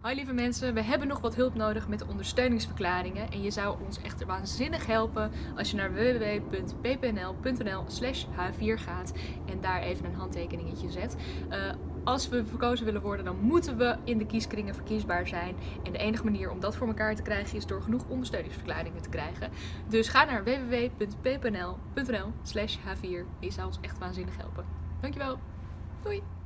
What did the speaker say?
Hoi lieve mensen, we hebben nog wat hulp nodig met de ondersteuningsverklaringen en je zou ons echt waanzinnig helpen als je naar www.ppnl.nl slash h4 gaat en daar even een handtekeningetje zet. Uh, als we verkozen willen worden, dan moeten we in de kieskringen verkiesbaar zijn. En de enige manier om dat voor elkaar te krijgen is door genoeg ondersteuningsverklaringen te krijgen. Dus ga naar www.ppnl.nl slash h4 je zou ons echt waanzinnig helpen. Dankjewel, doei!